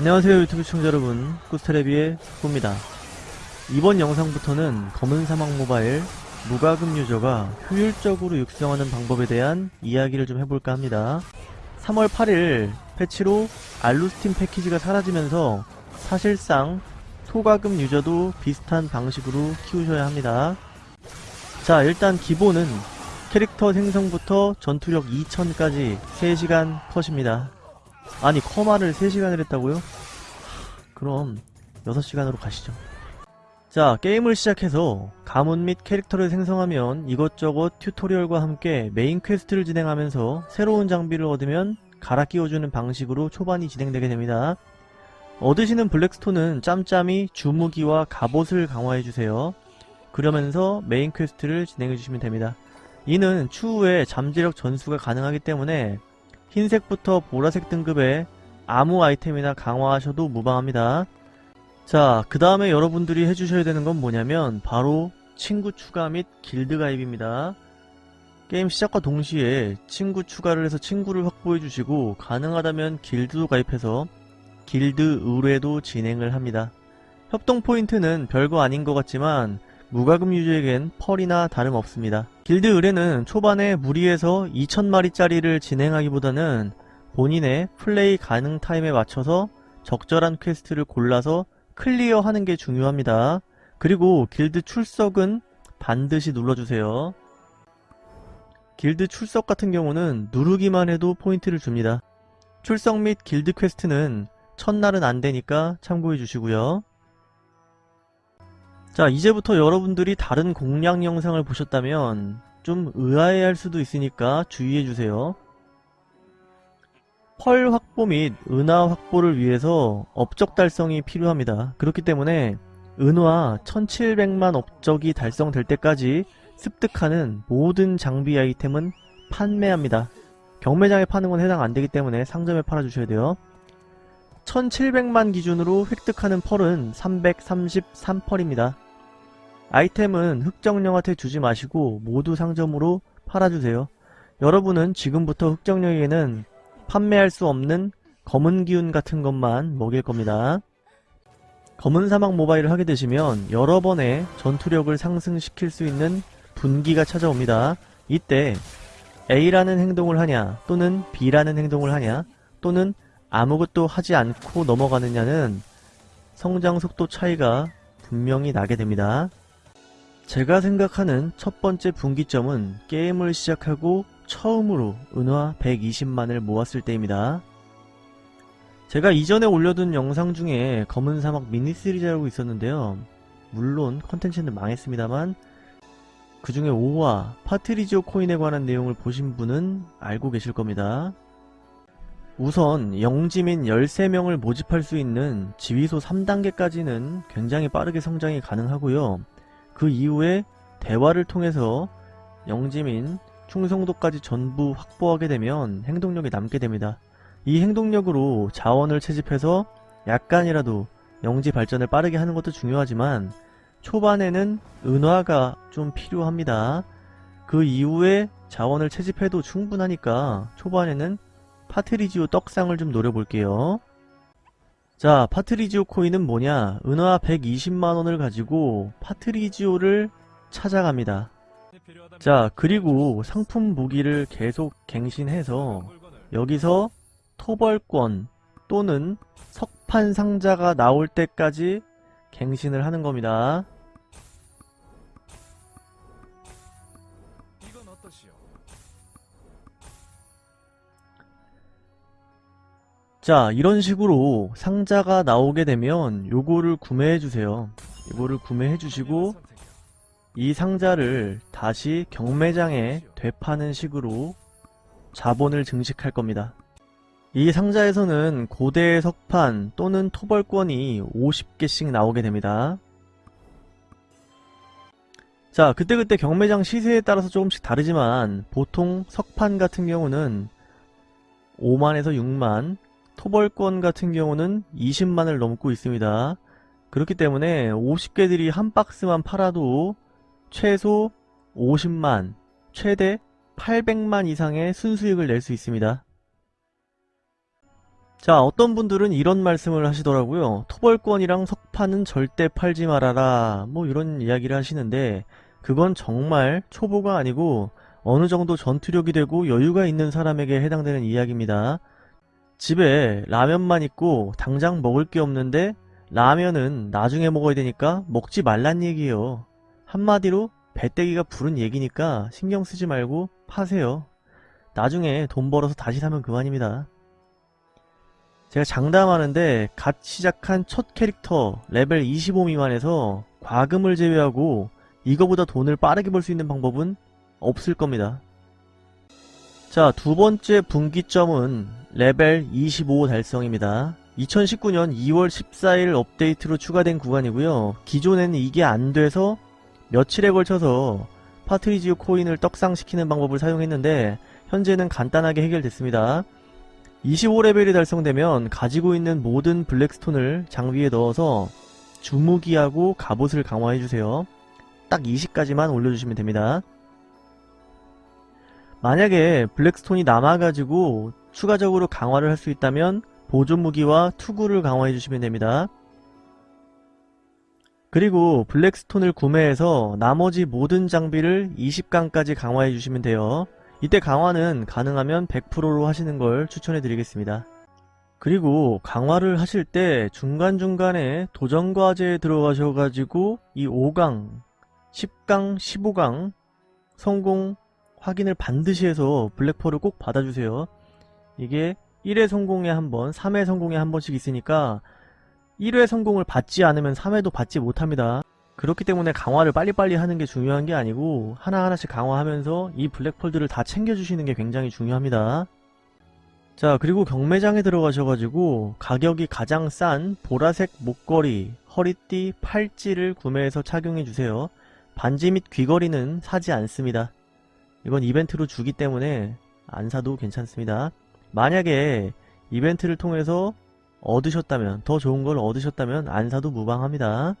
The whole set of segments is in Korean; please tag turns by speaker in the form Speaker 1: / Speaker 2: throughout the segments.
Speaker 1: 안녕하세요 유튜브 시청자 여러분. 꾸스테레비의 꾸입니다. 이번 영상부터는 검은 사막 모바일 무과금 유저가 효율적으로 육성하는 방법에 대한 이야기를 좀 해볼까 합니다. 3월 8일 패치로 알루스틴 패키지가 사라지면서 사실상 소과금 유저도 비슷한 방식으로 키우셔야 합니다. 자 일단 기본은 캐릭터 생성부터 전투력 2000까지 3시간 컷입니다 아니 커마를 3시간을 했다고요? 그럼 6시간으로 가시죠. 자 게임을 시작해서 가문 및 캐릭터를 생성하면 이것저것 튜토리얼과 함께 메인 퀘스트를 진행하면서 새로운 장비를 얻으면 갈아 끼워주는 방식으로 초반이 진행되게 됩니다. 얻으시는 블랙스톤은 짬짬이 주무기와 갑옷을 강화해주세요. 그러면서 메인 퀘스트를 진행해주시면 됩니다. 이는 추후에 잠재력 전수가 가능하기 때문에 흰색부터 보라색 등급의 아무 아이템이나 강화하셔도 무방합니다. 자, 그 다음에 여러분들이 해주셔야 되는 건 뭐냐면 바로 친구 추가 및 길드 가입입니다. 게임 시작과 동시에 친구 추가를 해서 친구를 확보해 주시고 가능하다면 길드도 가입해서 길드 의뢰도 진행을 합니다. 협동 포인트는 별거 아닌 것 같지만 무과금 유저에겐 펄이나 다름없습니다. 길드 의뢰는 초반에 무리해서 2000마리짜리를 진행하기보다는 본인의 플레이 가능 타임에 맞춰서 적절한 퀘스트를 골라서 클리어하는 게 중요합니다. 그리고 길드 출석은 반드시 눌러주세요. 길드 출석 같은 경우는 누르기만 해도 포인트를 줍니다. 출석 및 길드 퀘스트는 첫날은 안되니까 참고해 주시고요. 자 이제부터 여러분들이 다른 공략 영상을 보셨다면 좀 의아해할 수도 있으니까 주의해주세요. 펄 확보 및 은화 확보를 위해서 업적 달성이 필요합니다. 그렇기 때문에 은화 1700만 업적이 달성될 때까지 습득하는 모든 장비 아이템은 판매합니다. 경매장에 파는 건 해당 안되기 때문에 상점에 팔아주셔야 돼요. 1700만 기준으로 획득하는 펄은 333펄입니다. 아이템은 흑정령한테 주지 마시고 모두 상점으로 팔아주세요. 여러분은 지금부터 흑정령에게는 판매할 수 없는 검은 기운 같은 것만 먹일 겁니다. 검은 사막 모바일을 하게 되시면 여러 번의 전투력을 상승시킬 수 있는 분기가 찾아옵니다. 이때 A라는 행동을 하냐 또는 B라는 행동을 하냐 또는 아무것도 하지 않고 넘어가느냐는 성장 속도 차이가 분명히 나게 됩니다. 제가 생각하는 첫 번째 분기점은 게임을 시작하고 처음으로 은화 120만을 모았을 때입니다. 제가 이전에 올려둔 영상 중에 검은 사막 미니 시리즈라고 있었는데요. 물론 컨텐츠는 망했습니다만 그 중에 5화 파트리지오 코인에 관한 내용을 보신 분은 알고 계실 겁니다. 우선 영지민 13명을 모집할 수 있는 지휘소 3단계까지는 굉장히 빠르게 성장이 가능하고요. 그 이후에 대화를 통해서 영지민 충성도까지 전부 확보하게 되면 행동력이 남게 됩니다. 이 행동력으로 자원을 채집해서 약간이라도 영지 발전을 빠르게 하는 것도 중요하지만 초반에는 은화가 좀 필요합니다. 그 이후에 자원을 채집해도 충분하니까 초반에는 파트리지오 떡상을 좀 노려볼게요. 자, 파트리지오 코인은 뭐냐? 은화 120만원을 가지고 파트리지오를 찾아갑니다. 자, 그리고 상품 무기를 계속 갱신해서 여기서 토벌권 또는 석판 상자가 나올 때까지 갱신을 하는 겁니다. 자 이런 식으로 상자가 나오게 되면 요거를 구매해 주세요. 이거를 구매해 주시고 이 상자를 다시 경매장에 되파는 식으로 자본을 증식할 겁니다. 이 상자에서는 고대의 석판 또는 토벌권이 50개씩 나오게 됩니다. 자 그때그때 경매장 시세에 따라서 조금씩 다르지만 보통 석판 같은 경우는 5만에서 6만 토벌권 같은 경우는 20만을 넘고 있습니다. 그렇기 때문에 50개들이 한 박스만 팔아도 최소 50만, 최대 800만 이상의 순수익을 낼 수 있습니다. 자 어떤 분들은 이런 말씀을 하시더라고요 토벌권이랑 석판은 절대 팔지 말아라 뭐 이런 이야기를 하시는데 그건 정말 초보가 아니고 어느 정도 전투력이 되고 여유가 있는 사람에게 해당되는 이야기입니다 집에 라면만 있고 당장 먹을 게 없는데 라면은 나중에 먹어야 되니까 먹지 말란 얘기예요. 한마디로 배때기가 부른 얘기니까 신경 쓰지 말고 파세요. 나중에 돈 벌어서 다시 사면 그만입니다. 제가 장담하는데 갓 시작한 첫 캐릭터 레벨 25 미만에서 과금을 제외하고 이거보다 돈을 빠르게 벌 수 있는 방법은 없을 겁니다. 자, 두 번째 분기점은 레벨 25 달성입니다. 2019년 2월 14일 업데이트로 추가된 구간이고요. 기존에는 이게 안 돼서 며칠에 걸쳐서 파트리지오 코인을 떡상시키는 방법을 사용했는데 현재는 간단하게 해결됐습니다. 25레벨이 달성되면 가지고 있는 모든 블랙스톤을 장비에 넣어서 주무기하고 갑옷을 강화해주세요. 딱 20까지만 올려주시면 됩니다. 만약에 블랙스톤이 남아가지고 추가적으로 강화를 할 수 있다면 보존무기와 투구를 강화해 주시면 됩니다. 그리고 블랙스톤을 구매해서 나머지 모든 장비를 20강까지 강화해 주시면 돼요. 이때 강화는 가능하면 100%로 하시는 걸 추천해 드리겠습니다. 그리고 강화를 하실 때 중간중간에 도전과제에 들어가셔가지고 이 5강, 10강, 15강 성공 확인을 반드시 해서 블랙펄을 꼭 받아주세요. 이게 1회 성공에 한 번, 3회 성공에 한 번씩 있으니까 1회 성공을 받지 않으면 3회도 받지 못합니다. 그렇기 때문에 강화를 빨리빨리 하는 게 중요한 게 아니고 하나하나씩 강화하면서 이 블랙폴드를 다 챙겨주시는 게 굉장히 중요합니다. 자 그리고 경매장에 들어가셔가지고 가격이 가장 싼 보라색 목걸이, 허리띠, 팔찌를 구매해서 착용해주세요. 반지 및 귀걸이는 사지 않습니다. 이건 이벤트로 주기 때문에 안 사도 괜찮습니다. 만약에 이벤트를 통해서 얻으셨다면 더 좋은 걸 얻으셨다면 안 사도 무방합니다.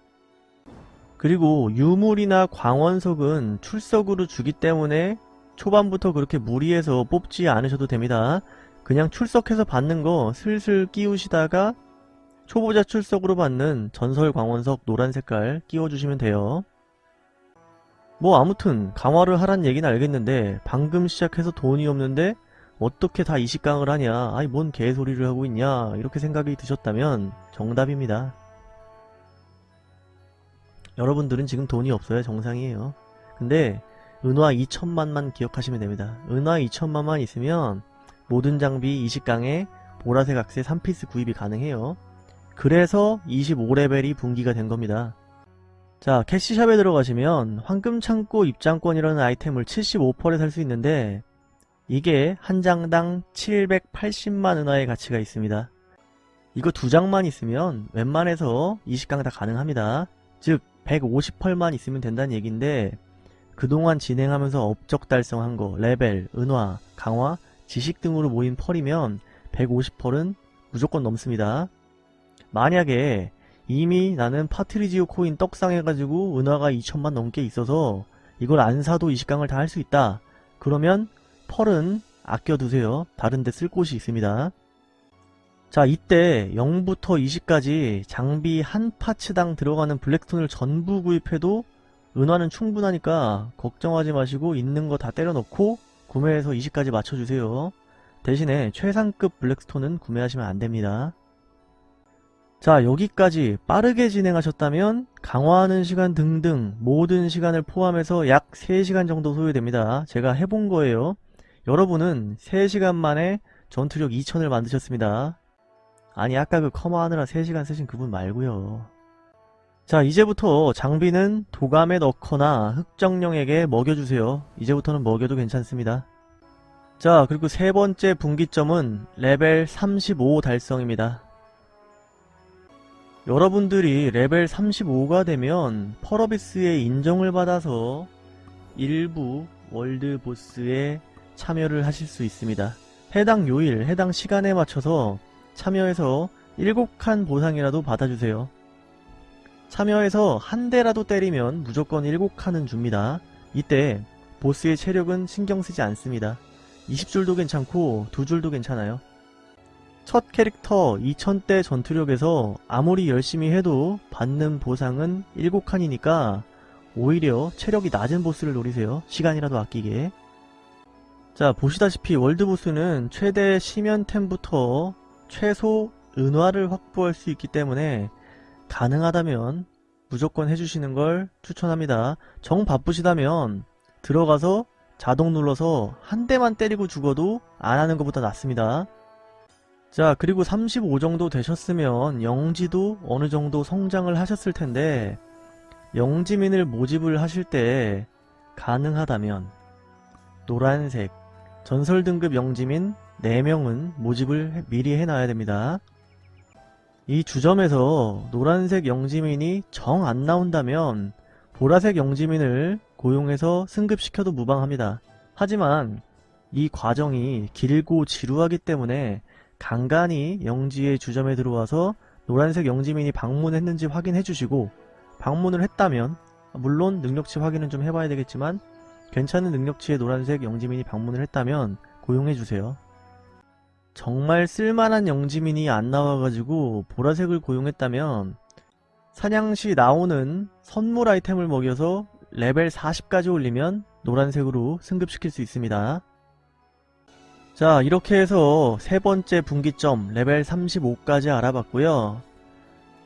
Speaker 1: 그리고 유물이나 광원석은 출석으로 주기 때문에 초반부터 그렇게 무리해서 뽑지 않으셔도 됩니다. 그냥 출석해서 받는 거 슬슬 끼우시다가 초보자 출석으로 받는 전설 광원석 노란 색깔 끼워주시면 돼요. 뭐 아무튼 강화를 하란 얘기는 알겠는데 방금 시작해서 돈이 없는데 어떻게 다 20강을 하냐 아이 뭔 개소리를 하고 있냐 이렇게 생각이 드셨다면 정답입니다. 여러분들은 지금 돈이 없어야 정상이에요. 근데 은화 2천만만 기억하시면 됩니다. 은화 2천만만 있으면 모든 장비 20강에 보라색 악세 3피스 구입이 가능해요. 그래서 25레벨이 분기가 된 겁니다. 자 캐시샵에 들어가시면 황금창고 입장권이라는 아이템을 75%에 살 수 있는데 이게 한 장당 780만 은화의 가치가 있습니다. 이거 두 장만 있으면 웬만해서 20강 다 가능합니다. 즉 150펄만 있으면 된다는 얘기인데 그동안 진행하면서 업적 달성한 거, 레벨, 은화, 강화, 지식 등으로 모인 펄이면 150펄은 무조건 넘습니다. 만약에 이미 나는 파트리지오 코인 떡상 해가지고 은화가 2천만 넘게 있어서 이걸 안 사도 20강을 다 할 수 있다. 그러면 펄은 아껴두세요. 다른데 쓸 곳이 있습니다. 자 이때 0부터 20까지 장비 한 파츠당 들어가는 블랙스톤을 전부 구입해도 은화는 충분하니까 걱정하지 마시고 있는 거 다 때려 넣고 구매해서 20까지 맞춰주세요. 대신에 최상급 블랙스톤은 구매하시면 안됩니다. 자 여기까지 빠르게 진행하셨다면 강화하는 시간 등등 모든 시간을 포함해서 약 3시간 정도 소요됩니다. 제가 해본 거예요. 여러분은 3시간 만에 전투력 2000을 만드셨습니다. 아니 아까 그 커마 하느라 3시간 쓰신 그분 말고요 자 이제부터 장비는 도감에 넣거나 흑정령에게 먹여주세요. 이제부터는 먹여도 괜찮습니다. 자 그리고 세 번째 분기점은 레벨 35 달성입니다. 여러분들이 레벨 35가 되면 펄어비스의 인정을 받아서 일부 월드보스에 참여를 하실 수 있습니다. 해당 요일, 해당 시간에 맞춰서 참여해서 7칸 보상이라도 받아주세요. 참여해서 한 대라도 때리면 무조건 7칸은 줍니다. 이때 보스의 체력은 신경 쓰지 않습니다. 20줄도 괜찮고 2줄도 괜찮아요. 첫 캐릭터 2000대 전투력에서 아무리 열심히 해도 받는 보상은 7칸이니까 오히려 체력이 낮은 보스를 노리세요. 시간이라도 아끼게. 자, 보시다시피 월드보스는 최대 시면템부터 최소 은화를 확보할 수 있기 때문에 가능하다면 무조건 해주시는 걸 추천합니다. 정 바쁘시다면 들어가서 자동 눌러서 한 대만 때리고 죽어도 안 하는 것보다 낫습니다. 자 그리고 35 정도 되셨으면 영지도 어느 정도 성장을 하셨을 텐데 영지민을 모집을 하실 때 가능하다면 노란색 전설 등급 영지민 4명은 모집을 해- 미리 해놔야 됩니다. 이 주점에서 노란색 영지민이 정 안 나온다면 보라색 영지민을 고용해서 승급시켜도 무방합니다. 하지만 이 과정이 길고 지루하기 때문에 간간히 영지의 주점에 들어와서 노란색 영지민이 방문했는지 확인해 주시고 방문을 했다면 물론 능력치 확인은 좀 해봐야 되겠지만 괜찮은 능력치의 노란색 영지민이 방문을 했다면 고용해 주세요. 정말 쓸만한 영지민이 안 나와가지고 보라색을 고용했다면 사냥시 나오는 선물 아이템을 먹여서 레벨 40까지 올리면 노란색으로 승급시킬 수 있습니다. 자 이렇게 해서 세 번째 분기점 레벨 35까지 알아봤고요.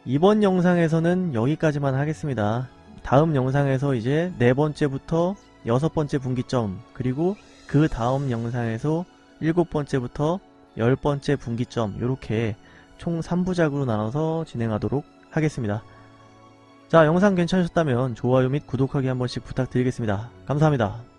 Speaker 1: 이번 영상에서는 여기까지만 하겠습니다. 다음 영상에서 이제 네 번째부터 여섯 번째 분기점 그리고 그 다음 영상에서 일곱 번째부터 열 번째 분기점 이렇게 총 3부작으로 나눠서 진행하도록 하겠습니다. 자 영상 괜찮으셨다면 좋아요 및 구독하기 한 번씩 부탁드리겠습니다. 감사합니다.